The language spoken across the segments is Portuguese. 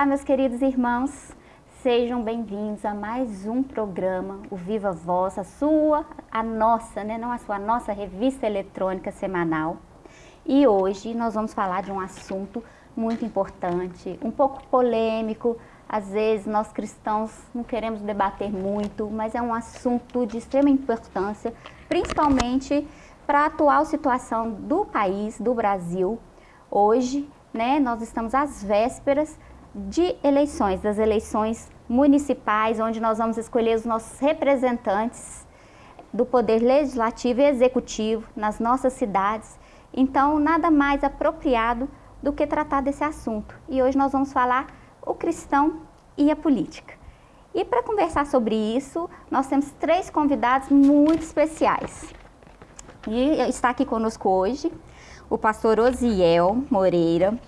Olá, meus queridos irmãos. Sejam bem-vindos a mais um programa, o Viva Voz, a sua, a nossa, né, não a sua, a nossa revista eletrônica semanal. E hoje nós vamos falar de um assunto muito importante, um pouco polêmico, às vezes nós cristãos não queremos debater muito, mas é um assunto de extrema importância, principalmente para a atual situação do país, do Brasil. Hoje, né, nós estamos às vésperas de eleições, das eleições municipais, onde nós vamos escolher os nossos representantes do poder legislativo e executivo nas nossas cidades. Então, nada mais apropriado do que tratar desse assunto. E hoje nós vamos falar o cristão e a política. E para conversar sobre isso, nós temos três convidados muito especiais. E está aqui conosco hoje o pastor Osiel Moreira,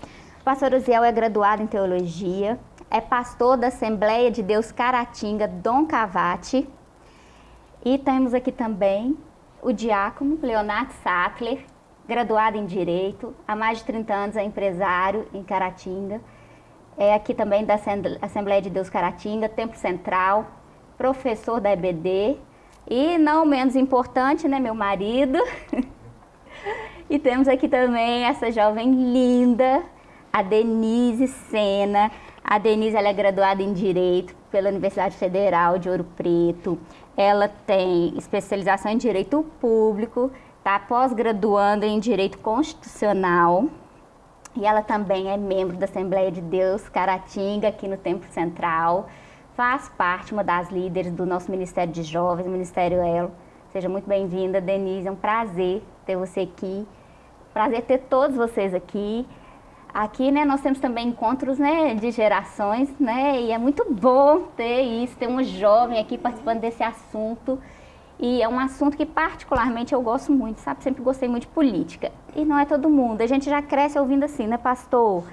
o pastor Uziel é graduado em teologia, é pastor da Assembleia de Deus Caratinga, Dom Cavate. E temos aqui também o diácono Leonardo Sattler, graduado em Direito, há mais de 30 anos é empresário em Caratinga. É aqui também da Assembleia de Deus Caratinga, Templo Central, professor da EBD. E não menos importante, né, meu marido. e temos aqui também essa jovem linda, a Denise Sena. A Denise ela é graduada em Direito pela Universidade Federal de Ouro Preto. Ela tem especialização em Direito Público, está pós-graduando em Direito Constitucional. E ela também é membro da Assembleia de Deus Caratinga, aqui no Templo Central. Faz parte, uma das líderes do nosso Ministério de Jovens, Ministério Elo. Seja muito bem-vinda, Denise. É um prazer ter você aqui. Prazer ter todos vocês aqui. Aqui, né, nós temos também encontros, né, de gerações, né, e é muito bom ter isso, ter um jovem aqui participando desse assunto. E é um assunto que particularmente eu gosto muito, sabe? Sempre gostei muito de política. E não é todo mundo. A gente já cresce ouvindo assim, né, pastor?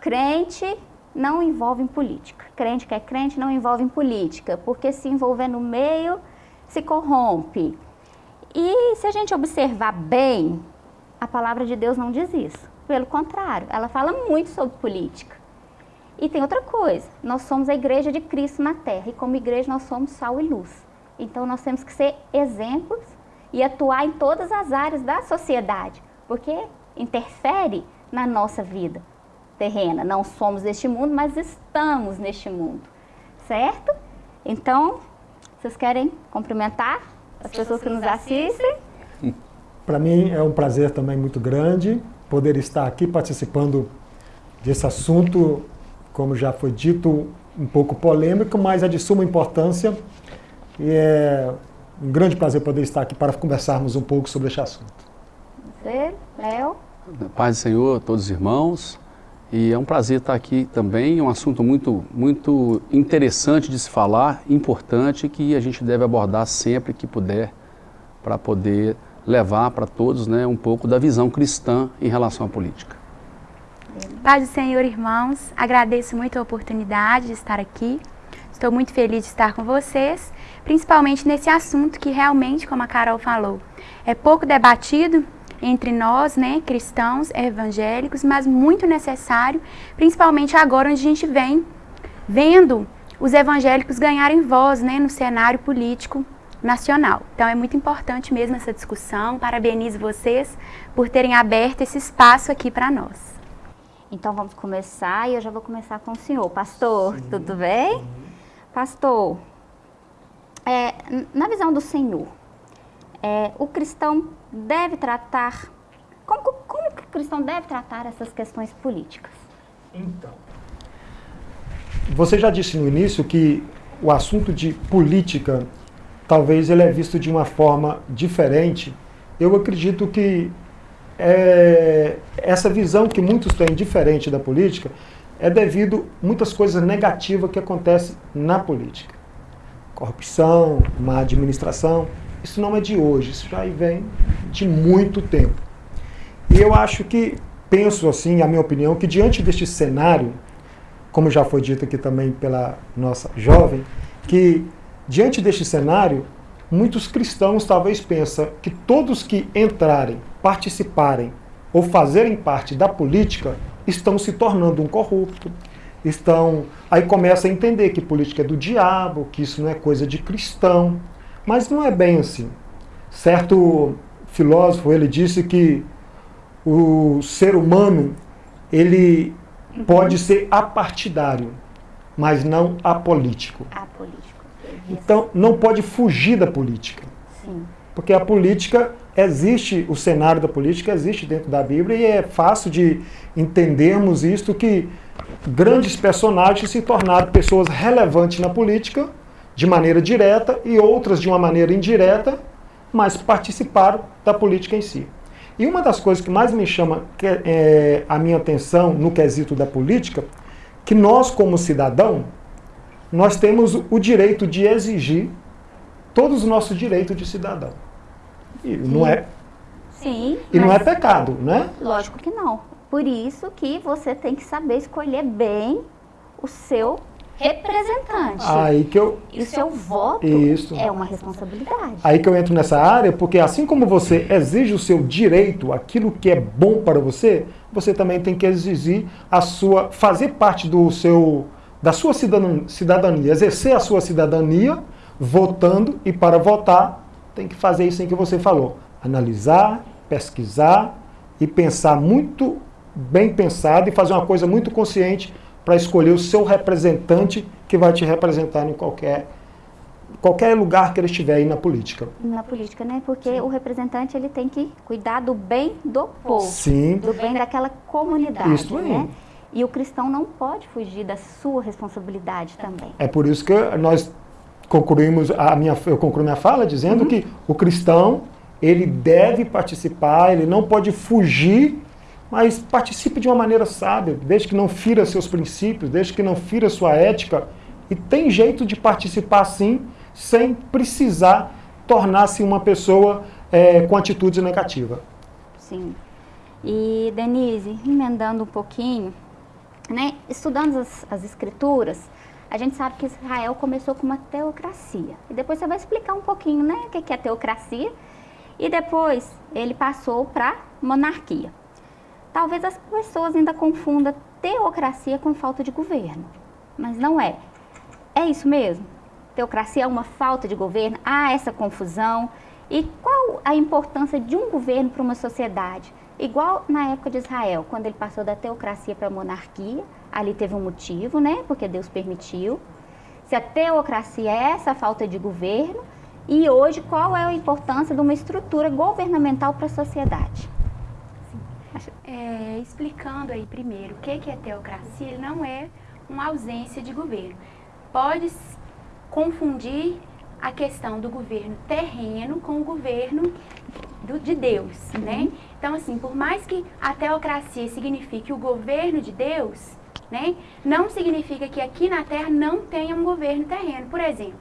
Crente não envolve em política. Crente que é crente não envolve em política, porque se envolver no meio, se corrompe. E se a gente observar bem, a palavra de Deus não diz isso. Pelo contrário, ela fala muito sobre política. E tem outra coisa, nós somos a igreja de Cristo na terra e como igreja nós somos sal e luz. Então nós temos que ser exemplos e atuar em todas as áreas da sociedade, porque interfere na nossa vida terrena. Não somos deste mundo, mas estamos neste mundo, certo? Então, vocês querem cumprimentar as pessoas que nos assistem? Para mim é um prazer também muito grande poder estar aqui participando desse assunto, como já foi dito, um pouco polêmico, mas é de suma importância e é um grande prazer poder estar aqui para conversarmos um pouco sobre este assunto. Você, Léo? Paz do Senhor a todos os irmãos. E é um prazer estar aqui também, é um assunto muito, muito interessante de se falar, importante, que a gente deve abordar sempre que puder, para poder levar para todos né, um pouco da visão cristã em relação à política. Paz do Senhor, irmãos. Agradeço muito a oportunidade de estar aqui. Estou muito feliz de estar com vocês, principalmente nesse assunto que realmente, como a Carol falou, é pouco debatido entre nós, né, cristãos, evangélicos, mas muito necessário, principalmente agora onde a gente vem vendo os evangélicos ganharem voz né, no cenário político nacional. Então é muito importante mesmo essa discussão. Parabenizo vocês por terem aberto esse espaço aqui para nós. Então vamos começar e eu já vou começar com o senhor. Pastor, Sim. tudo bem? Uhum. Pastor, é, na visão do Senhor, é, o cristão deve tratar, como, como o cristão deve tratar essas questões políticas? Então, você já disse no início que o assunto de política talvez ele é visto de uma forma diferente. Eu acredito que é, essa visão que muitos têm diferente da política é devido a muitas coisas negativas que acontecem na política. Corrupção, má administração, isso não é de hoje, isso já vem de muito tempo. E eu acho que, penso assim, a minha opinião, que diante deste cenário, como já foi dito aqui também pela nossa jovem, que Diante deste cenário, muitos cristãos talvez pensam que todos que entrarem, participarem ou fazerem parte da política estão se tornando um corrupto, estão. Aí começa a entender que política é do diabo, que isso não é coisa de cristão. Mas não é bem assim. Certo filósofo, ele disse que o ser humano, ele pode ser apartidário, mas não apolítico. Apolítico. Então, não pode fugir da política. Sim. Porque a política existe, o cenário da política existe dentro da Bíblia e é fácil de entendermos isto que grandes personagens se tornaram pessoas relevantes na política de maneira direta e outras de uma maneira indireta, mas participaram da política em si. E uma das coisas que mais me chama é, a minha atenção no quesito da política, que nós como cidadão, nós temos o direito de exigir todos os nossos direitos de cidadão. E Sim. não é Sim. E não é pecado, né? Lógico que não. Por isso que você tem que saber escolher bem o seu representante. Aí que eu... E o seu voto Isso. é uma responsabilidade. Aí que eu entro nessa área, porque assim como você exige o seu direito, aquilo que é bom para você, você também tem que exigir a sua, fazer parte do seu, da sua cidadania, exercer a sua cidadania votando e para votar tem que fazer isso em que você falou, analisar, pesquisar e pensar muito bem pensado e fazer uma coisa muito consciente para escolher o seu representante que vai te representar em qualquer qualquer lugar que ele estiver aí na política. Na política, né? Porque Sim. o representante ele tem que cuidar do bem do povo, Sim. do bem daquela comunidade, isso aí. né? E o cristão não pode fugir da sua responsabilidade também. É por isso que nós concluímos a minha eu concluo minha fala dizendo uhum. que o cristão ele deve participar, ele não pode fugir mas participe de uma maneira sábia, desde que não fira seus princípios, desde que não fira sua ética. E tem jeito de participar sim, sem precisar tornar-se uma pessoa é, com atitudes negativas. Sim. E, Denise, emendando um pouquinho, né, estudando as, as escrituras, a gente sabe que Israel começou com uma teocracia. E depois você vai explicar um pouquinho né, o que é teocracia. E depois ele passou para monarquia. Talvez as pessoas ainda confundam teocracia com falta de governo, mas não é. É isso mesmo? Teocracia é uma falta de governo? Há essa confusão? E qual a importância de um governo para uma sociedade? Igual na época de Israel, quando ele passou da teocracia para a monarquia, ali teve um motivo, né? Porque Deus permitiu. Se a teocracia é essa falta de governo, e hoje qual é a importância de uma estrutura governamental para a sociedade? É, explicando aí primeiro o que, que é teocracia, não é uma ausência de governo. Pode confundir a questão do governo terreno com o governo do, de Deus, uhum. né? Então, assim, por mais que a teocracia signifique o governo de Deus, né? Não significa que aqui na Terra não tenha um governo terreno. Por exemplo,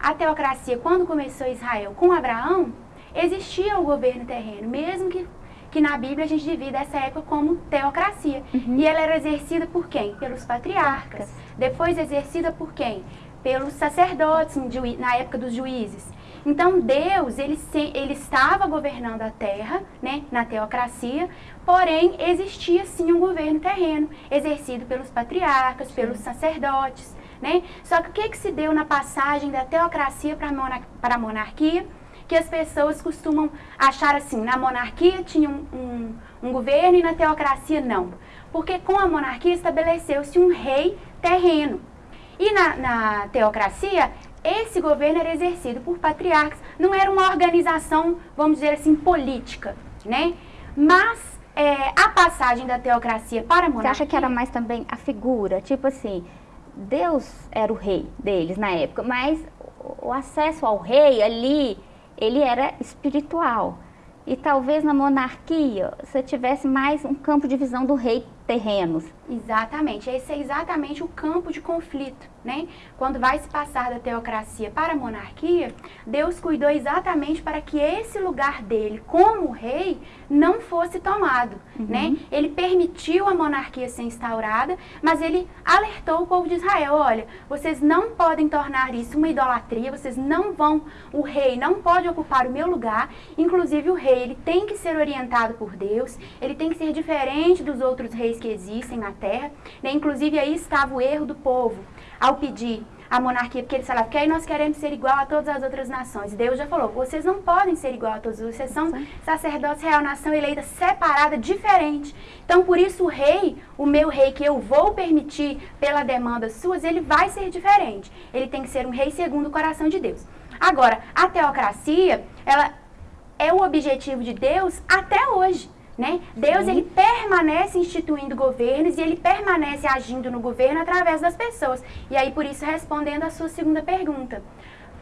a teocracia, quando começou Israel com Abraão, existia o governo terreno, mesmo que que na Bíblia a gente divide essa época como teocracia. Uhum. E ela era exercida por quem? Pelos patriarcas. Depois exercida por quem? Pelos sacerdotes na época dos juízes. Então Deus, ele, ele estava governando a terra, né, na teocracia, porém existia sim um governo terreno, exercido pelos patriarcas, pelos sacerdotes, né? Só que o que, que se deu na passagem da teocracia para a monarquia? que as pessoas costumam achar assim, na monarquia tinha um, um, um governo e na teocracia não. Porque com a monarquia estabeleceu-se um rei terreno. E na, na teocracia, esse governo era exercido por patriarcas, não era uma organização, vamos dizer assim, política, né? Mas é, a passagem da teocracia para a monarquia... Você acha que era mais também a figura, tipo assim, Deus era o rei deles na época, mas o acesso ao rei ali ele era espiritual. E talvez na monarquia você tivesse mais um campo de visão do rei terrenos. Exatamente, esse é exatamente o campo de conflito, né? Quando vai se passar da teocracia para a monarquia, Deus cuidou exatamente para que esse lugar dele como rei não fosse tomado, uhum. né? Ele permitiu a monarquia ser instaurada, mas ele alertou o povo de Israel, olha, vocês não podem tornar isso uma idolatria, vocês não vão, o rei não pode ocupar o meu lugar, inclusive o rei, ele tem que ser orientado por Deus, ele tem que ser diferente dos outros reis reis que existem na terra. Né? Inclusive aí estava o erro do povo ao pedir a monarquia, porque eles falavam que aí nós queremos ser igual a todas as outras nações. Deus já falou, vocês não podem ser igual a todos, vocês são sacerdotes real, nação eleita, separada, diferente. Então, por isso o rei, o meu rei, que eu vou permitir pela demanda suas, ele vai ser diferente. Ele tem que ser um rei segundo o coração de Deus. Agora, a teocracia, ela é o objetivo de Deus até hoje. Né? Deus ele permanece instituindo governos e ele permanece agindo no governo através das pessoas. E aí, por isso, respondendo a sua segunda pergunta.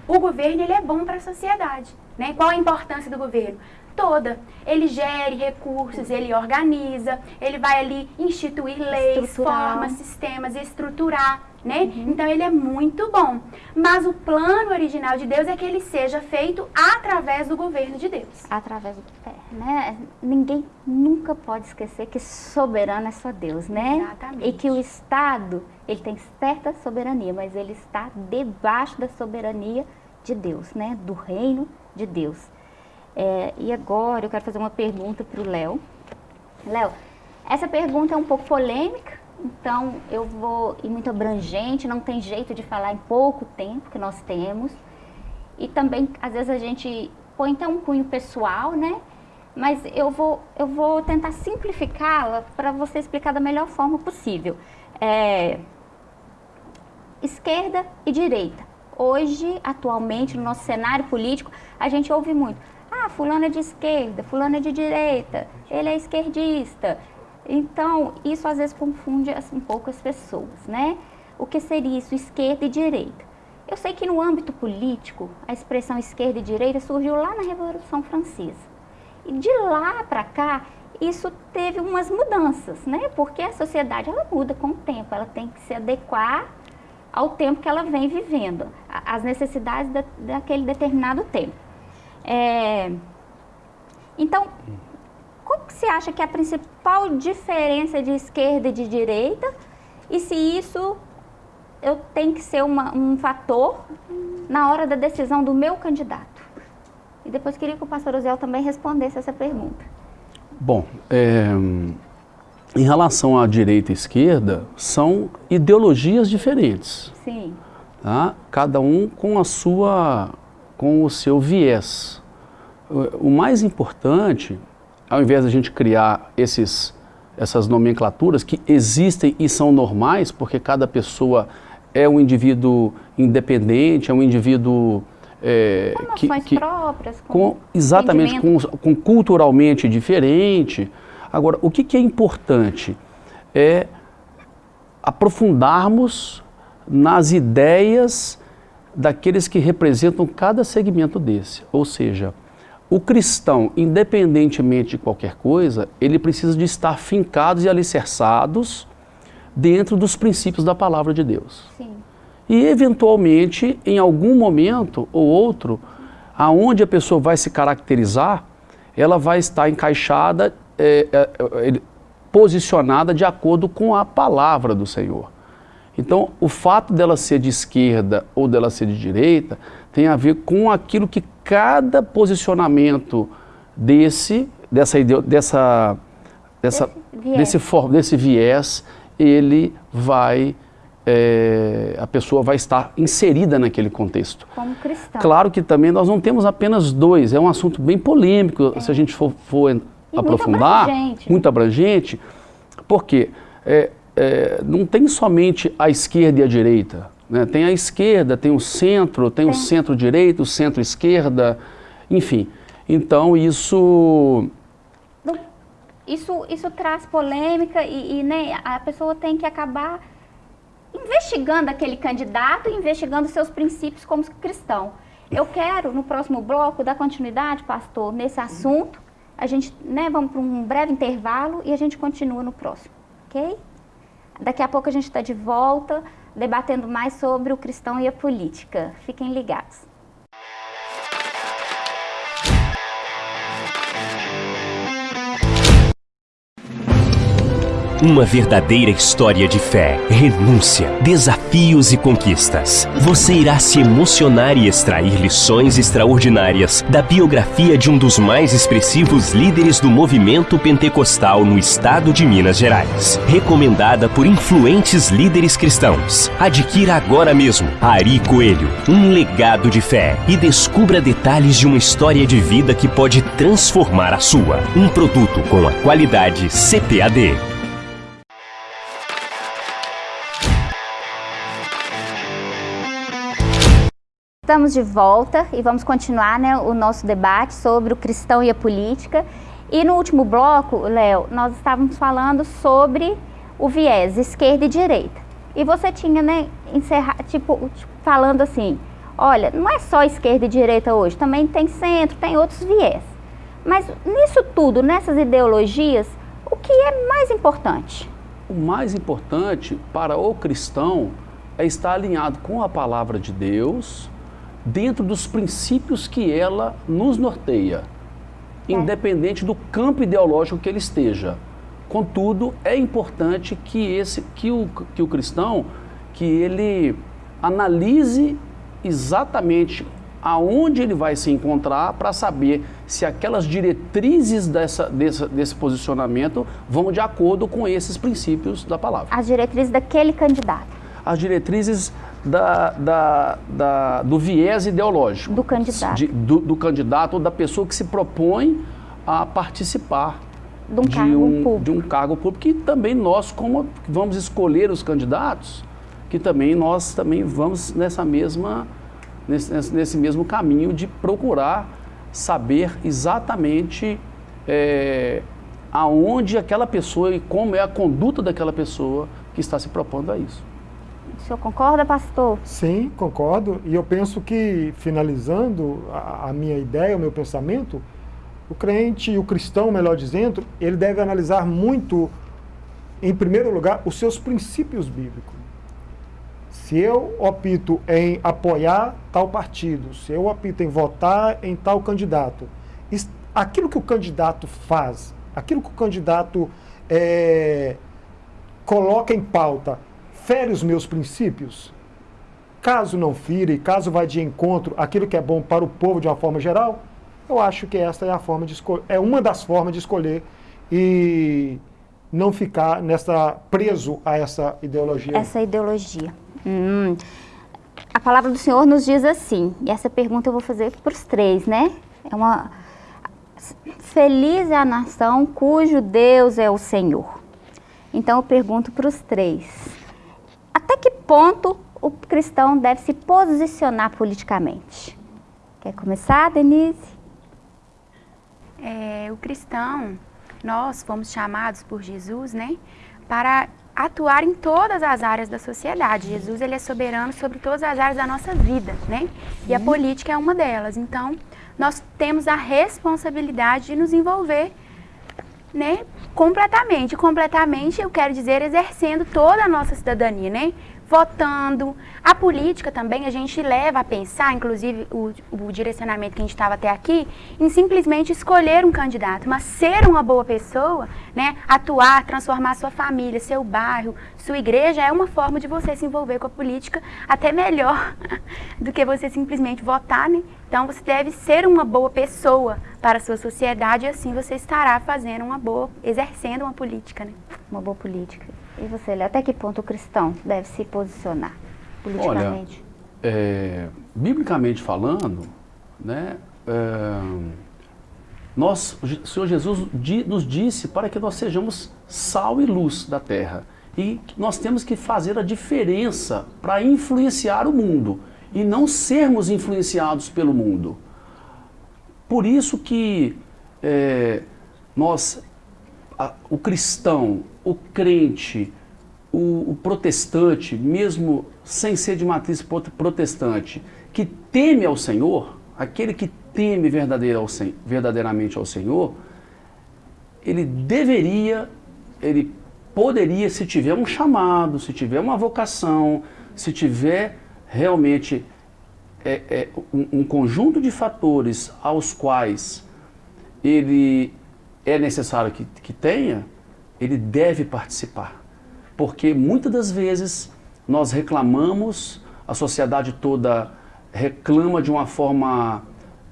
O governo ele é bom para a sociedade. Né? Qual a importância do governo? Toda. Ele gere recursos, ele organiza, ele vai ali instituir leis, formas, sistemas, estruturar né? Uhum. Então ele é muito bom. Mas o plano original de Deus é que ele seja feito através do governo de Deus. Através do é, né? Ninguém nunca pode esquecer que soberano é só Deus, né? Exatamente. E que o Estado, ele tem certa soberania, mas ele está debaixo da soberania de Deus, né? Do reino de Deus. É, e agora eu quero fazer uma pergunta para o Léo. Léo, essa pergunta é um pouco polêmica, então, eu vou ir muito abrangente, não tem jeito de falar em pouco tempo que nós temos. E também, às vezes, a gente põe até um cunho pessoal, né? Mas eu vou, eu vou tentar simplificá-la para você explicar da melhor forma possível. É, esquerda e direita. Hoje, atualmente, no nosso cenário político, a gente ouve muito. Ah, fulano é de esquerda, fulano é de direita, ele é esquerdista, então, isso às vezes confunde assim, um pouco as pessoas, né? O que seria isso, esquerda e direita? Eu sei que no âmbito político, a expressão esquerda e direita surgiu lá na Revolução Francesa. E de lá para cá, isso teve umas mudanças, né? Porque a sociedade, ela muda com o tempo, ela tem que se adequar ao tempo que ela vem vivendo, às necessidades da, daquele determinado tempo. É... Então, qual que você acha que é a principal diferença de esquerda e de direita? E se isso eu tenho que ser uma, um fator na hora da decisão do meu candidato? E depois queria que o pastor Ozel também respondesse essa pergunta. Bom, é, em relação à direita e esquerda, são ideologias diferentes. Sim. Tá? Cada um com a sua, com o seu viés. O mais importante ao invés de a gente criar esses, essas nomenclaturas que existem e são normais, porque cada pessoa é um indivíduo independente, é um indivíduo é, que, que, próprias, com, com exatamente com, com, culturalmente diferente. Agora, o que, que é importante é aprofundarmos nas ideias daqueles que representam cada segmento desse, ou seja, o cristão, independentemente de qualquer coisa, ele precisa de estar fincados e alicerçados dentro dos princípios da palavra de Deus. Sim. E eventualmente, em algum momento ou outro, aonde a pessoa vai se caracterizar, ela vai estar encaixada, é, é, é, posicionada de acordo com a palavra do Senhor. Então, o fato dela ser de esquerda ou dela ser de direita tem a ver com aquilo que cada posicionamento desse, dessa, dessa, dessa, desse, viés. desse viés, ele vai, é, a pessoa vai estar inserida naquele contexto. Como cristão. Claro que também nós não temos apenas dois, é um assunto bem polêmico, é. se a gente for, for aprofundar, muito abrangente, muito abrangente porque é, é, não tem somente a esquerda e a direita, né? Tem a esquerda, tem o centro, tem, o centro-direita, o centro-esquerda, enfim. Então isso... Isso, isso traz polêmica e, e né, a pessoa tem que acabar investigando aquele candidato e investigando seus princípios como cristão. Eu quero, no próximo bloco, dar continuidade, pastor, nesse assunto. A gente, né, vamos para um breve intervalo e a gente continua no próximo, ok? Daqui a pouco a gente está de volta debatendo mais sobre o cristão e a política. Fiquem ligados. Uma verdadeira história de fé, renúncia, desafios e conquistas. Você irá se emocionar e extrair lições extraordinárias da biografia de um dos mais expressivos líderes do movimento pentecostal no estado de Minas Gerais. Recomendada por influentes líderes cristãos. Adquira agora mesmo Ari Coelho, um legado de fé e descubra detalhes de uma história de vida que pode transformar a sua. Um produto com a qualidade CPAD. Estamos de volta e vamos continuar né, o nosso debate sobre o cristão e a política. E no último bloco, Léo, nós estávamos falando sobre o viés esquerda e direita. E você tinha, né, tipo, falando assim, olha, não é só esquerda e direita hoje, também tem centro, tem outros viés. Mas nisso tudo, nessas ideologias, o que é mais importante? O mais importante para o cristão é estar alinhado com a palavra de Deus, dentro dos princípios que ela nos norteia, é. independente do campo ideológico que ele esteja. Contudo, é importante que, esse, que, o, que o cristão que ele analise exatamente aonde ele vai se encontrar para saber se aquelas diretrizes dessa, dessa, desse posicionamento vão de acordo com esses princípios da palavra. As diretrizes daquele candidato. As diretrizes da, da, da, do viés ideológico. Do candidato. De, do, do, candidato ou da pessoa que se propõe a participar de um, de cargo, um, público. De um cargo público. E também nós, como vamos escolher os candidatos, que também nós também vamos nessa mesma, nesse, nesse mesmo caminho de procurar saber exatamente é, aonde aquela pessoa e como é a conduta daquela pessoa que está se propondo a isso. O senhor concorda, pastor? Sim, concordo. E eu penso que, finalizando a, a minha ideia, o meu pensamento, o crente, o cristão, melhor dizendo, ele deve analisar muito, em primeiro lugar, os seus princípios bíblicos. Se eu opto em apoiar tal partido, se eu opto em votar em tal candidato, aquilo que o candidato faz, aquilo que o candidato é, coloca em pauta, fere os meus princípios? Caso não fire, caso vá de encontro aquilo que é bom para o povo de uma forma geral, eu acho que esta é a forma de é uma das formas de escolher e não ficar nessa preso a essa ideologia. Essa ideologia. Hum. A palavra do Senhor nos diz assim, e essa pergunta eu vou fazer para os três, né? É uma feliz é a nação cujo Deus é o Senhor. Então eu pergunto para os três até que ponto o cristão deve se posicionar politicamente? Quer começar, Denise? É, o cristão, nós fomos chamados por Jesus, né, para atuar em todas as áreas da sociedade. Jesus ele é soberano sobre todas as áreas da nossa vida, né? E a política é uma delas. Então, nós temos a responsabilidade de nos envolver né, completamente. Completamente, eu quero dizer, exercendo toda a nossa cidadania, né? Votando. A política também a gente leva a pensar, inclusive o, o direcionamento que a gente estava até aqui, em simplesmente escolher um candidato, mas ser uma boa pessoa, né? Atuar, transformar sua família, seu bairro, sua igreja é uma forma de você se envolver com a política até melhor do que você simplesmente votar, né? Então você deve ser uma boa pessoa para a sua sociedade e assim você estará fazendo uma boa, exercendo uma política, né? Uma boa política. E você, até que ponto o cristão deve se posicionar politicamente? Olha, é, biblicamente falando, né, é, nós, o Senhor Jesus nos disse para que nós sejamos sal e luz da terra. E nós temos que fazer a diferença para influenciar o mundo e não sermos influenciados pelo mundo. Por isso que é, nós, a, o cristão, o crente, o, o, protestante, mesmo sem ser de matriz protestante, que teme ao Senhor, aquele que teme verdadeiramente ao Senhor, ele deveria, ele poderia, se tiver um chamado, se tiver uma vocação, se tiver realmente é, é, um, um, conjunto de fatores aos quais ele é necessário que, que tenha, ele deve participar. Porque muitas das vezes nós reclamamos, a sociedade toda reclama de uma forma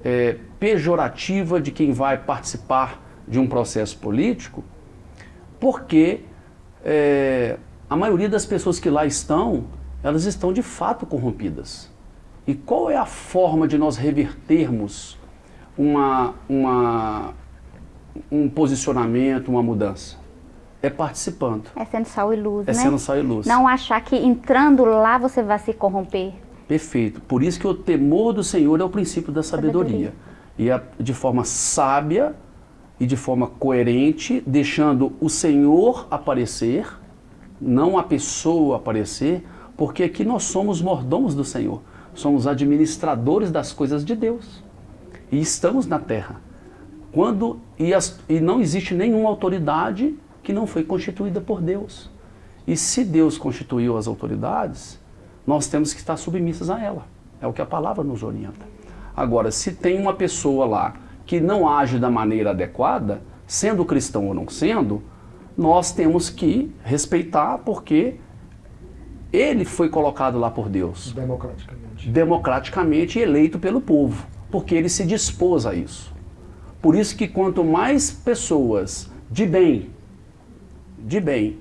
é, pejorativa de quem vai participar de um processo político, porque é, a maioria das pessoas que lá estão, elas estão de fato corrompidas. E qual é a forma de nós revertermos uma, uma, um posicionamento, uma mudança? É participando. É sendo sal e luz, é né? É sendo sal e luz. Não achar que entrando lá você vai se corromper. Perfeito. Por isso que o temor do Senhor é o princípio da sabedoria. sabedoria. E a, de forma sábia e de forma coerente, deixando o Senhor aparecer, não a pessoa aparecer, porque aqui nós somos mordomos do Senhor, somos administradores das coisas de Deus e estamos na terra. Quando e, as, e não existe nenhuma autoridade que não foi constituída por Deus. E se Deus constituiu as autoridades, nós temos que estar submissas a ela. É o que a palavra nos orienta. Agora, se tem uma pessoa lá que não age da maneira adequada, sendo cristão ou não sendo, nós temos que respeitar porque ele foi colocado lá por Deus. Democraticamente. Democraticamente eleito pelo povo, porque ele se dispôs a isso. Por isso que quanto mais pessoas de bem, de bem,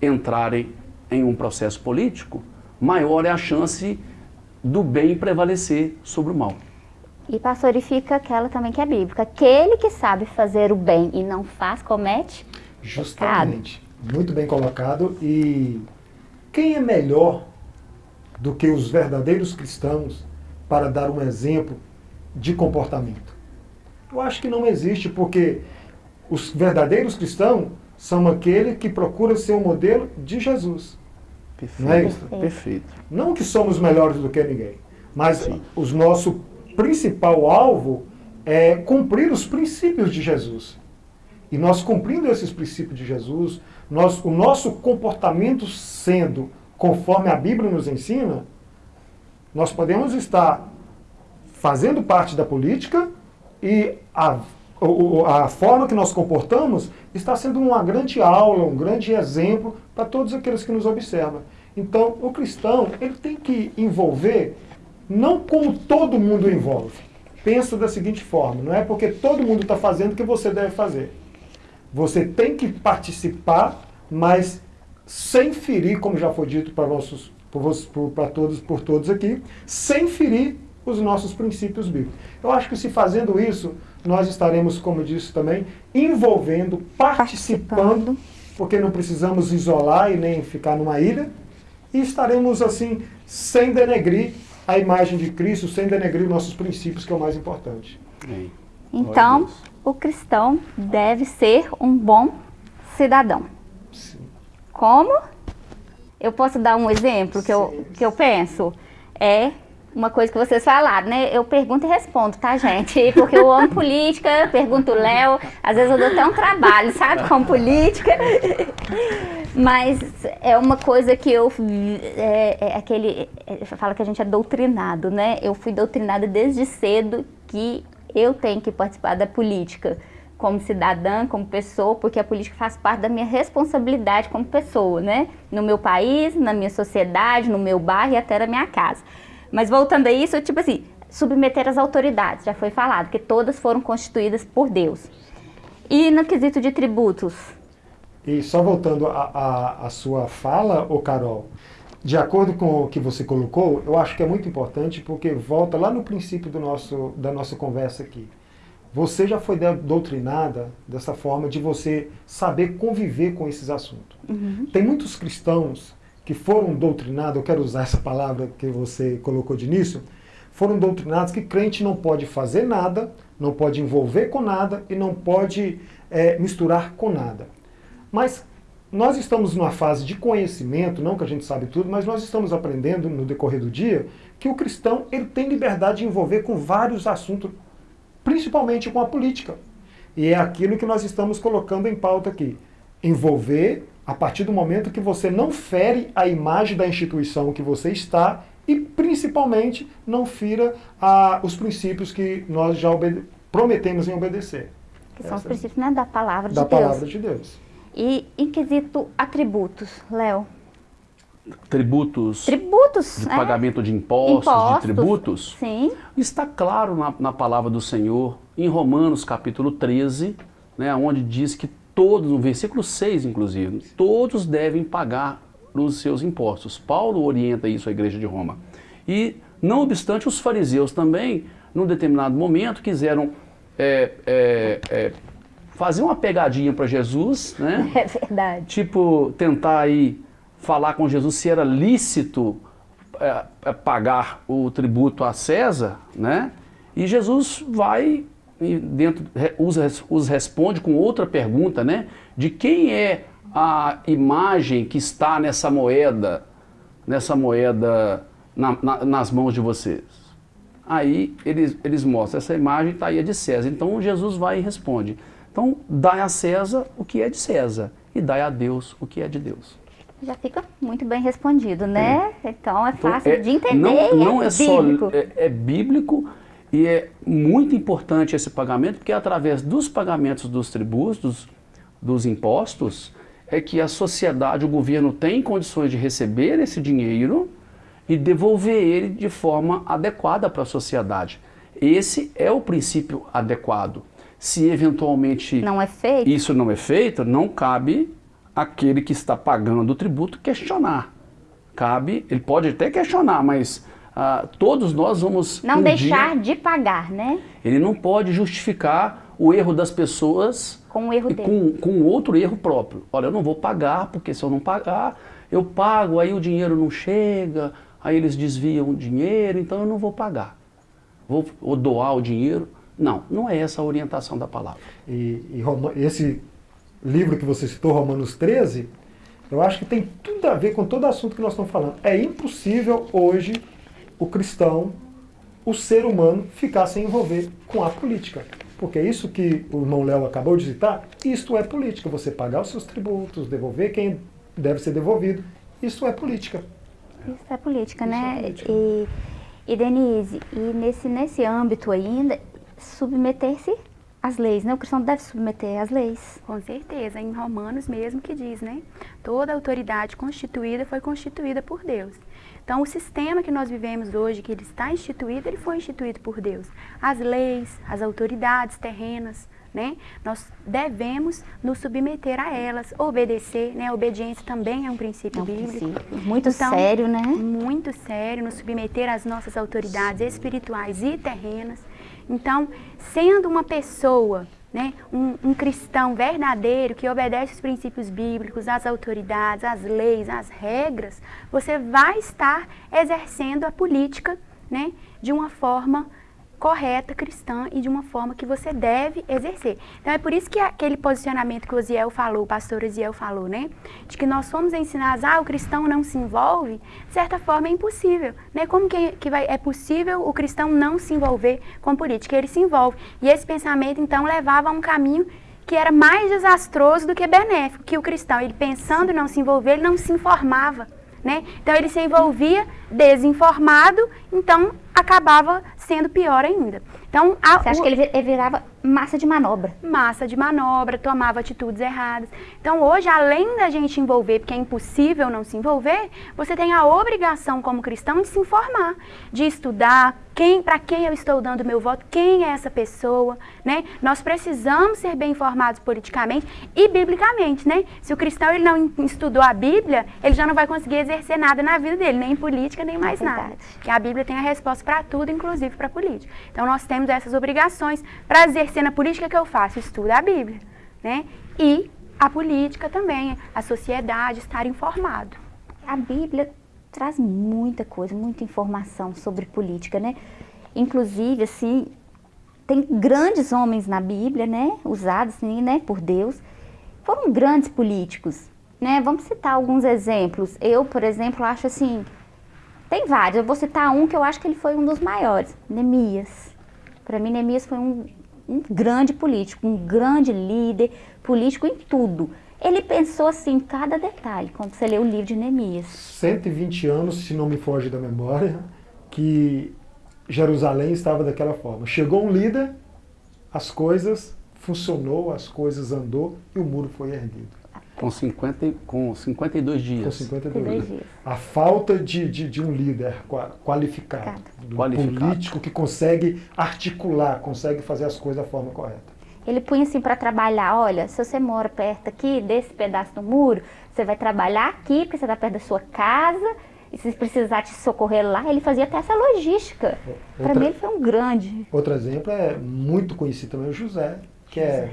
entrarem em um processo político, maior é a chance do bem prevalecer sobre o mal. E pastorifica aquela também que é bíblica. Aquele que sabe fazer o bem e não faz, comete Justamente. Pecado. Muito bem colocado. E quem é melhor do que os verdadeiros cristãos para dar um exemplo de comportamento? Eu acho que não existe, porque os verdadeiros cristãos são aqueles que procuram ser o modelo de Jesus. Perfeito. Não é isso? Perfeito. Não que somos melhores do que ninguém, mas o nosso principal alvo é cumprir os princípios de Jesus. E nós cumprindo esses princípios de Jesus, nós, o nosso comportamento sendo conforme a Bíblia nos ensina, nós podemos estar fazendo parte da política e a, a forma que nós comportamos está sendo uma grande aula, um grande exemplo para todos aqueles que nos observam. Então, o cristão ele tem que envolver não como todo mundo envolve. Pensa da seguinte forma, não é porque todo mundo está fazendo que você deve fazer. Você tem que participar, mas sem ferir, como já foi dito para todos, por todos aqui, sem ferir os nossos princípios bíblicos. Eu acho que se fazendo isso, nós estaremos, como disse também, envolvendo, participando, participando, porque não precisamos isolar e nem ficar numa ilha, e estaremos assim, sem denegrir a imagem de Cristo, sem denegrir nossos princípios, que é o mais importante. Então, o cristão deve ser um bom cidadão. Sim. Como? Eu posso dar um exemplo que eu, que eu penso? É uma coisa que vocês falaram, né? Eu pergunto e respondo, tá, gente? Porque eu amo política, pergunto o Léo, às vezes eu dou até um trabalho, sabe, com política. Mas é uma coisa que eu. É, é aquele. É, fala que a gente é doutrinado, né? Eu fui doutrinada desde cedo que eu tenho que participar da política como cidadã, como pessoa, porque a política faz parte da minha responsabilidade como pessoa, né? No meu país, na minha sociedade, no meu bairro e até na minha casa. Mas voltando a isso, tipo assim, submeter as autoridades, já foi falado, que todas foram constituídas por Deus. E no quesito de tributos? E só voltando à sua fala, ô Carol, de acordo com o que você colocou, eu acho que é muito importante porque volta lá no princípio do nosso, da nossa conversa aqui. Você já foi doutrinada dessa forma de você saber conviver com esses assuntos. Uhum. Tem muitos cristãos que foram doutrinados, eu quero usar essa palavra que você colocou de início, foram doutrinados que crente não pode fazer nada, não pode envolver com nada e não pode é, misturar com nada. Mas nós estamos numa fase de conhecimento, não que a gente sabe tudo, mas nós estamos aprendendo no decorrer do dia que o cristão ele tem liberdade de envolver com vários assuntos, principalmente com a política. E é aquilo que nós estamos colocando em pauta aqui. Envolver a partir do momento que você não fere a imagem da instituição que você está e, principalmente, não fira a, os princípios que nós já prometemos em obedecer. Que são Essa, os princípios né, da palavra de da Deus. Da palavra de Deus. E em quesito atributos, Léo? Tributos. Tributos, de é? pagamento de impostos, Impostos, de tributos. Sim. Está claro na, na palavra do Senhor, em Romanos capítulo 13, né, onde diz que todos, no versículo 6 inclusive, todos devem pagar os seus impostos. Paulo orienta isso à igreja de Roma. E, não obstante, os fariseus também, num determinado momento, quiseram é, é, é, fazer uma pegadinha para Jesus, né? É verdade. Tipo, tentar aí falar com Jesus se era lícito é, é, pagar o tributo a César, né? E Jesus vai e dentro os, os responde com outra pergunta, né? De quem é a imagem que está nessa moeda, nessa moeda na, na, nas mãos de vocês? Aí eles, eles mostram, essa imagem está aí é de César. Então Jesus vai e responde. Então, dai a César o que é de César e dai a Deus o que é de Deus. Já fica muito bem respondido, né? É. Então é Então, fácil é- de entender. Não, não é, é, só bíblico. é, é bíblico e é muito importante esse pagamento, porque é através dos pagamentos dos tributos, dos, impostos, é que a sociedade, o governo tem condições de receber esse dinheiro e devolver ele de forma adequada para a sociedade. Esse é o princípio adequado. Se eventualmente Não é feito? isso não é feito, não cabe aquele que está pagando o tributo questionar. Cabe, ele pode até questionar, mas ah, todos nós vamos Não um deixar dia- de pagar, né? ele não pode justificar o erro das pessoas Com o erro e dele. com, com outro erro próprio. Olha, eu não vou pagar, porque se eu não pagar, eu pago, aí o dinheiro não chega, aí eles desviam o dinheiro, então eu não vou pagar. Vou, vou doar o dinheiro. Não, não é essa a orientação da palavra. E, e Roma- esse livro que você citou, Romanos 13, eu acho que tem tudo a ver com todo o assunto que nós estamos falando. É impossível hoje o cristão, o ser humano, ficar sem envolver com a política. Porque isso que o irmão Léo acabou de citar, isto é política. Você pagar os seus tributos, devolver quem deve ser devolvido, isso é política. Isso é política, Isso né? é política. E, e Denise, e nesse, nesse âmbito ainda, submeter-se às leis, né? O cristão deve submeter às leis. Com certeza, em Romanos mesmo que diz, né? Toda autoridade constituída foi constituída por Deus. Então, o sistema que nós vivemos hoje, que ele está instituído, ele foi instituído por Deus. As leis, as autoridades terrenas, né? Nós devemos nos submeter a elas, obedecer, né? A obediência também é um princípio É um bíblico. princípio muito Então, sério, né? Muito sério, nos submeter às nossas autoridades espirituais e terrenas. Então, sendo uma pessoa, né, um, um cristão verdadeiro que obedece os princípios bíblicos, às autoridades, às leis, às regras, você vai estar exercendo a política né, de uma forma correta, cristã e de uma forma que você deve exercer. Então é por isso que aquele posicionamento que o Osiel falou, o pastor Osiel falou, né? De que nós fomos ensinados, ah, o cristão não se envolve, de certa forma é impossível, né? Como que, que vai, é possível o cristão não se envolver com política? Ele se envolve. E esse pensamento, então, levava a um caminho que era mais desastroso do que benéfico, que o cristão, ele pensando não se envolver, ele não se informava. Né? Então ele se envolvia desinformado, então acabava sendo pior ainda. Então a, Você acha o- que ele vi- ele virava massa de manobra? massa de manobra, tomava atitudes erradas. Então hoje, além da gente envolver, porque é impossível não se envolver, você tem a obrigação como cristão de se informar, de estudar quem, para quem eu estou dando meu voto, quem é essa pessoa, né? Nós precisamos ser bem informados politicamente e biblicamente, né? Se o cristão ele não estudou a Bíblia, ele já não vai conseguir exercer nada na vida dele, nem política, nem mais nada. Verdade. Que a Bíblia tem a resposta para tudo, inclusive para política. Então nós temos essas obrigações. Para exercer na política, que eu faço? Estudo a Bíblia, né? E a política também, a sociedade, estar informado. A Bíblia traz muita coisa, muita informação sobre política, né? Inclusive, assim, tem grandes homens na Bíblia, né? Usados, assim, né? Por Deus. Foram grandes políticos, né? Vamos citar alguns exemplos. Eu, por exemplo, acho assim... Tem vários. Eu vou citar um que eu acho que ele foi um dos maiores. Neemias. Para mim, Neemias foi um, um grande político, um grande líder político em tudo. Ele pensou assim em cada detalhe, quando você lê o livro de Neemias. 120 anos, se não me foge da memória, que Jerusalém estava daquela forma. Chegou um líder, as coisas funcionou, as coisas andou e o muro foi erguido. Com, 50, com 52 dias. Com 52 dias. A falta de, de, de um líder qualificado, um qualificado, político que consegue articular, consegue fazer as coisas da forma correta. Ele punha assim para trabalhar, olha, se você mora perto aqui, desse pedaço do muro, você vai trabalhar aqui, porque você está perto da sua casa, e se precisar te socorrer lá, ele fazia até essa logística. Para mim ele foi um grande. Outro exemplo é muito conhecido também o José, que é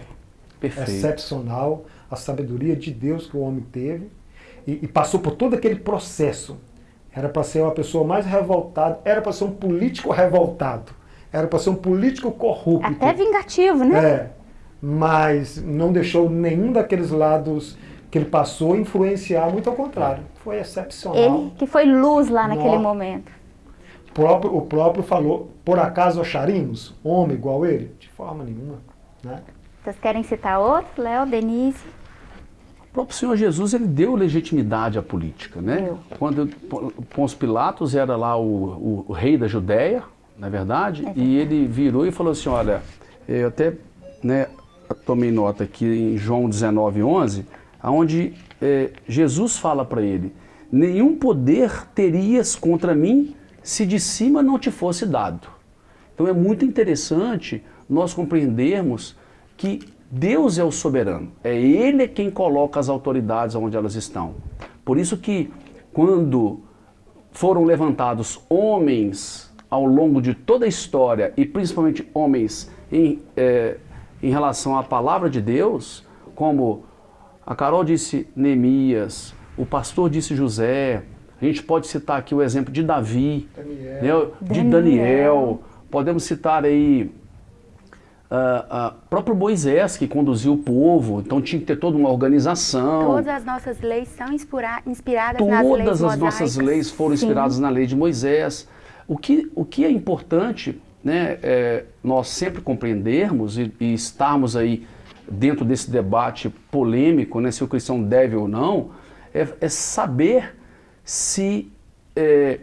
Perfeito. excepcional, a sabedoria de Deus que o homem teve, e, e passou por todo aquele processo. Era para ser uma pessoa mais revoltada, era para ser um político revoltado, era para ser um político corrupto. Até vingativo, né? É, mas não deixou nenhum daqueles lados que ele passou influenciar, muito ao contrário. Foi excepcional. Ele que foi luz lá naquele momento. O próprio, o próprio falou, por acaso acharíamos homem igual ele? De forma nenhuma. Né? Vocês querem citar outro? Léo, Denise? O próprio Senhor Jesus ele deu legitimidade à política. Né? Deu. Quando Pôncio Pilatos era lá o, o, o, rei da Judéia, na é verdade, é verdade, e ele virou e falou assim, olha, eu até né, tomei nota aqui em João 19, 11, onde é, Jesus fala para ele, nenhum poder terias contra mim se de cima não te fosse dado. Então é muito interessante nós compreendermos que Deus é o soberano, é Ele quem coloca as autoridades onde elas estão. Por isso que quando foram levantados homens ao longo de toda a história, e principalmente homens em, é, em relação à palavra de Deus, como a Carol disse Neemias, o pastor disse José, a gente pode citar aqui o exemplo de Davi, Daniel. Né, de Daniel. Daniel, podemos citar aí uh, uh, próprio Moisés que conduziu o povo, então tinha que ter toda uma organização. Todas as nossas leis são inspiradas Todas nas leis Todas as nossas leis foram inspiradas Sim. na lei de Moisés. O que, o que é importante né, é, nós sempre compreendermos e, e estarmos aí dentro desse debate polêmico, né, se o cristão deve ou não, é, é saber se é,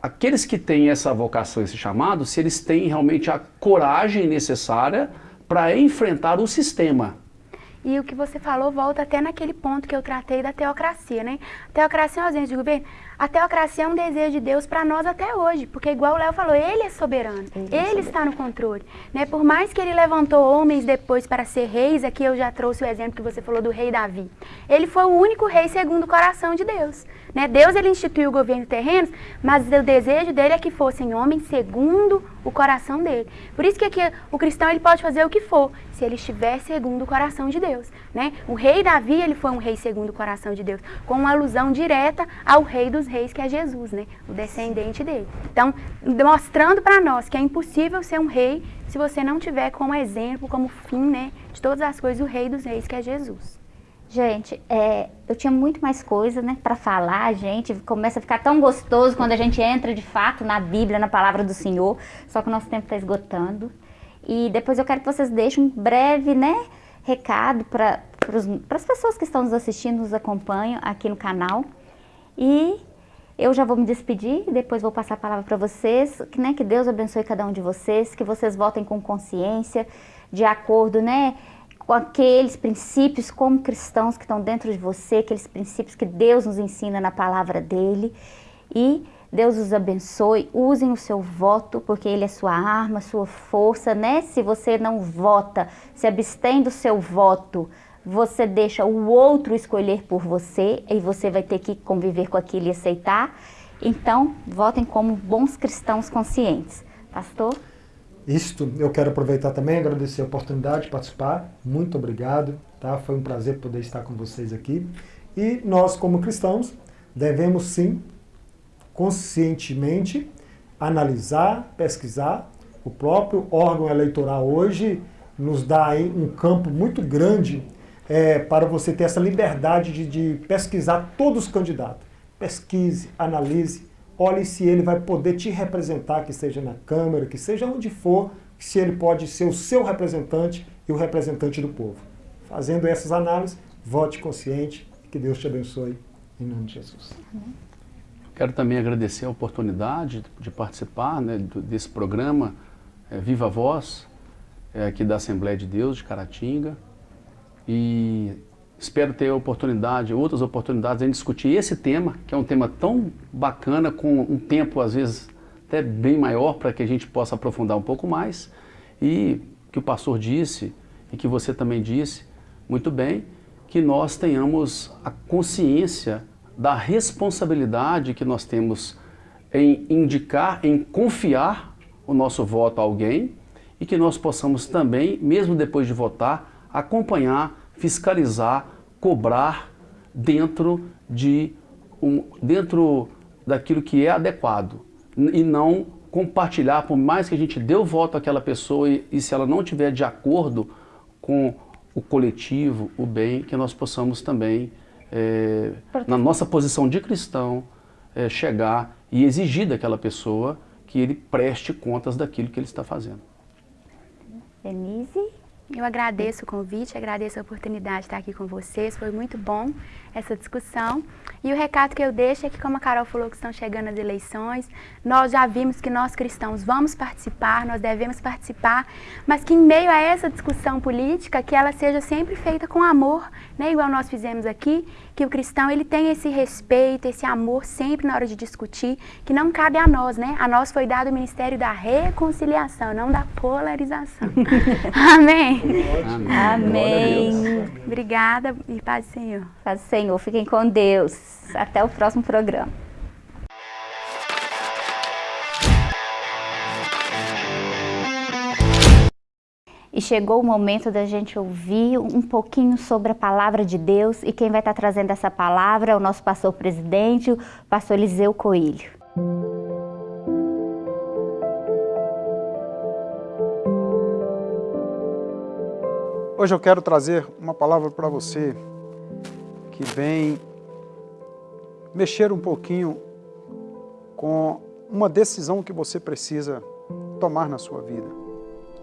aqueles que têm essa vocação, esse chamado, se eles têm realmente a coragem necessária para enfrentar o sistema. E o que você falou volta até naquele ponto que eu tratei da teocracia, né? A teocracia é uma ausência de governo. A teocracia é um desejo de Deus para nós até hoje, porque igual o Léo falou, ele é soberano, ele, é ele está no controle. Né? Por mais que ele levantou homens depois para ser reis, aqui eu já trouxe o exemplo que você falou do rei Davi. Ele foi o único rei segundo o coração de Deus. Né? Deus ele instituiu o governo terreno, mas o desejo dele é que fossem homens segundo o coração dele. Por isso que aqui o cristão ele pode fazer o que for, se ele estiver segundo o coração de Deus. Né? O rei Davi ele foi um rei segundo o coração de Deus, com uma alusão direta ao rei dos reis, que é Jesus, né? O descendente dele. Então, mostrando para nós que é impossível ser um rei se você não tiver como exemplo, como fim, né? De todas as coisas, o rei dos reis, que é Jesus. Gente, é, eu tinha muito mais coisa, né, para falar. A gente começa a ficar tão gostoso quando a gente entra de fato na Bíblia, na palavra do Senhor. Só que o nosso tempo está esgotando. E depois eu quero que vocês deixem um breve, né, recado para as pessoas que estão nos assistindo, nos acompanham aqui no canal. E eu já vou me despedir, depois vou passar a palavra para vocês, que, né, que Deus abençoe cada um de vocês, que vocês votem com consciência, de acordo né, com aqueles princípios como cristãos que estão dentro de você, aqueles princípios que Deus nos ensina na palavra dele. E Deus os abençoe, usem o seu voto, porque ele é sua arma, sua força, né? Se você não vota, se abstém do seu voto, você deixa o outro escolher por você e você vai ter que conviver com aquilo e aceitar. Então, votem como bons cristãos conscientes. Pastor? Isto, eu quero aproveitar também, agradecer a oportunidade de participar. Muito obrigado, tá? Foi um prazer poder estar com vocês aqui. E nós, como cristãos, devemos sim, conscientemente, analisar, pesquisar. O próprio órgão eleitoral hoje nos dá aí um campo muito grande é, para você ter essa liberdade de, de pesquisar todos os candidatos. Pesquise, analise, olhe se ele vai poder te representar, que seja na Câmara, que seja onde for, se ele pode ser o seu representante e o representante do povo. Fazendo essas análises, vote consciente e que Deus te abençoe, em nome de Jesus. Quero também agradecer a oportunidade de participar né, desse programa é, Viva Voz, é, aqui da Assembleia de Deus de Caratinga. E espero ter oportunidade, outras oportunidades em discutir esse tema, que é um tema tão bacana, com um tempo às vezes até bem maior para que a gente possa aprofundar um pouco mais. E que o pastor disse, e que você também disse muito bem, que nós tenhamos a consciência da responsabilidade que nós temos em indicar, em confiar o nosso voto a alguém e que nós possamos também, mesmo depois de votar, acompanhar, fiscalizar, cobrar dentro de um, dentro daquilo que é adequado e não compartilhar, por mais que a gente dê o voto àquela pessoa e, e se ela não estiver de acordo com o coletivo, o bem, que nós possamos também, é, na nossa posição de cristão, é, chegar e exigir daquela pessoa que ele preste contas daquilo que ele está fazendo. Denise? Eu agradeço o convite, agradeço a oportunidade de estar aqui com vocês, foi muito bom essa discussão. E o recado que eu deixo é que, como a Carol falou que estão chegando as eleições, nós já vimos que nós cristãos vamos participar, nós devemos participar, mas que em meio a essa discussão política, que ela seja sempre feita com amor, né, igual nós fizemos aqui, que o cristão ele tem esse respeito, esse amor sempre na hora de discutir, que não cabe a nós, né? A nós foi dado o ministério da reconciliação, não da polarização. Amém. Amém. Amém. Obrigada e paz do Senhor. Paz do Senhor. Fiquem com Deus. Até o próximo programa. Chegou o momento da gente ouvir um pouquinho sobre a palavra de Deus e quem vai estar trazendo essa palavra é o nosso pastor presidente, o pastor Eliseu Coelho. Hoje eu quero trazer uma palavra para você que vem mexer um pouquinho com uma decisão que você precisa tomar na sua vida.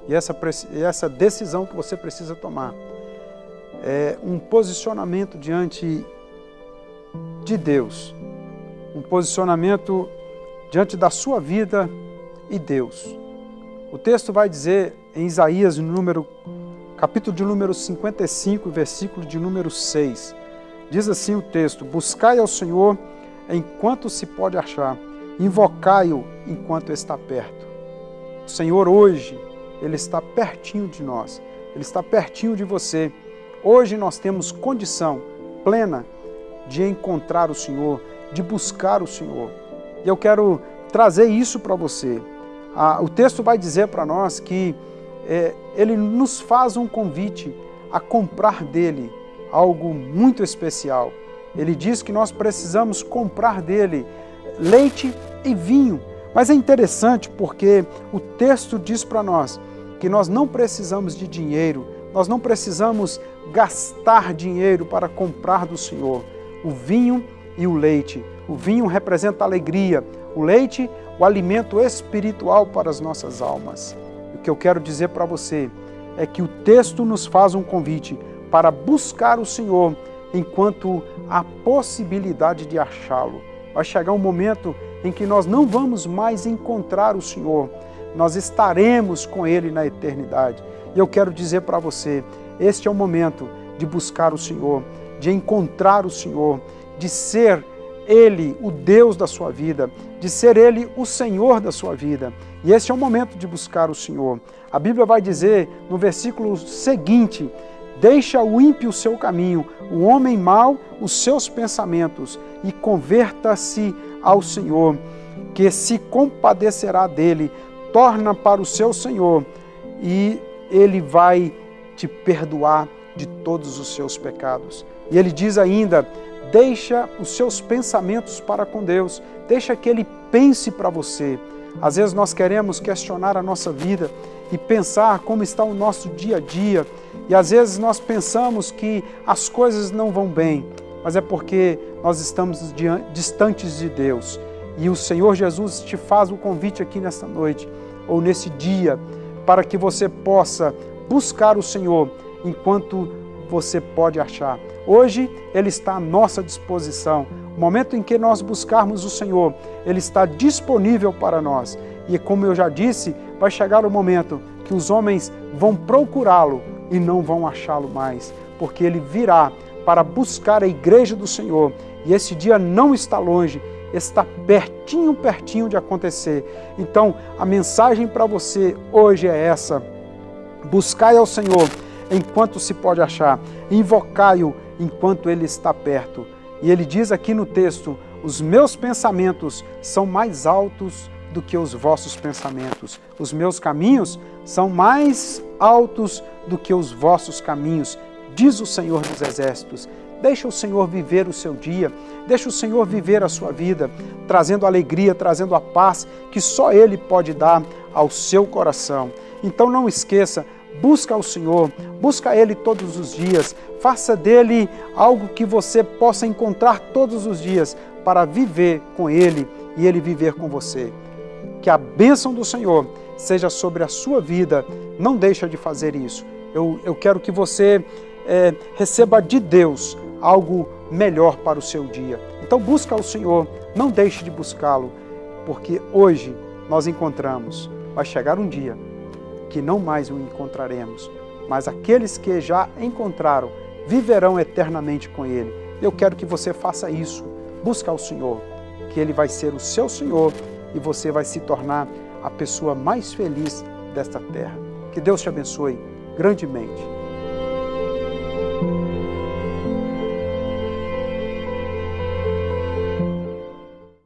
E essa, essa decisão que você precisa tomar é um posicionamento diante de Deus, um posicionamento diante da sua vida e Deus. O texto vai dizer em Isaías, no número, capítulo de número 55, versículo de número 6, diz assim o texto, Buscai ao Senhor enquanto se pode achar, invocai-o enquanto está perto. O Senhor hoje ele está pertinho de nós, Ele está pertinho de você. Hoje nós temos condição plena de encontrar o Senhor, de buscar o Senhor. E eu quero trazer isso para você. Ah, o texto vai dizer para nós que é, ele nos faz um convite a comprar dele algo muito especial. Ele diz que nós precisamos comprar dele leite e vinho. Mas é interessante porque o texto diz para nós que nós não precisamos de dinheiro, nós não precisamos gastar dinheiro para comprar do Senhor o vinho e o leite. O vinho representa alegria, o leite, o alimento espiritual para as nossas almas. O que eu quero dizer para você é que o texto nos faz um convite para buscar o Senhor enquanto há possibilidade de achá-lo. Vai chegar um momento em que nós não vamos mais encontrar o Senhor, nós estaremos com Ele na eternidade. E eu quero dizer para você, este é o momento de buscar o Senhor, de encontrar o Senhor, de ser Ele o Deus da sua vida, de ser Ele o Senhor da sua vida. E esse é o momento de buscar o Senhor. A Bíblia vai dizer no versículo seguinte, Deixa o ímpio o seu caminho, o homem mau os seus pensamentos, e converta-se ao Senhor, que se compadecerá dele, torna para o seu Senhor e ele vai te perdoar de todos os seus pecados. E ele diz ainda, deixa os seus pensamentos para com Deus, deixa que ele pense para você. Às vezes nós queremos questionar a nossa vida e pensar como está o nosso dia a dia, e às vezes nós pensamos que as coisas não vão bem, mas é porque nós estamos distantes de Deus. E o Senhor Jesus te faz o convite aqui nesta noite ou nesse dia, para que você possa buscar o Senhor enquanto você pode achar. Hoje Ele está à nossa disposição. O momento em que nós buscarmos o Senhor, Ele está disponível para nós. E como eu já disse, vai chegar o momento que os homens vão procurá-lo e não vão achá-lo mais, porque Ele virá para buscar a igreja do Senhor. E esse dia não está longe, está pertinho, pertinho de acontecer. Então, a mensagem para você hoje é essa: buscai ao Senhor enquanto se pode achar, invocai-o enquanto ele está perto. E ele diz aqui no texto: os meus pensamentos são mais altos do que os vossos pensamentos. Os meus caminhos são mais altos do que os vossos caminhos, diz o Senhor dos Exércitos. Deixa o Senhor viver o seu dia, deixa o Senhor viver a sua vida, trazendo alegria, trazendo a paz que só Ele pode dar ao seu coração. Então não esqueça, busca o Senhor, busca Ele todos os dias, faça dele algo que você possa encontrar todos os dias para viver com Ele e Ele viver com você. Que a bênção do Senhor seja sobre a sua vida, não deixa de fazer isso. Eu, eu quero que você é, receba de Deus algo melhor para o seu dia. Então busca o Senhor, não deixe de buscá-lo, porque hoje nós encontramos, vai chegar um dia que não mais o encontraremos, mas aqueles que já encontraram viverão eternamente com Ele. Eu quero que você faça isso, busca o Senhor, que Ele vai ser o seu Senhor e você vai se tornar a pessoa mais feliz desta terra. Que Deus te abençoe grandemente.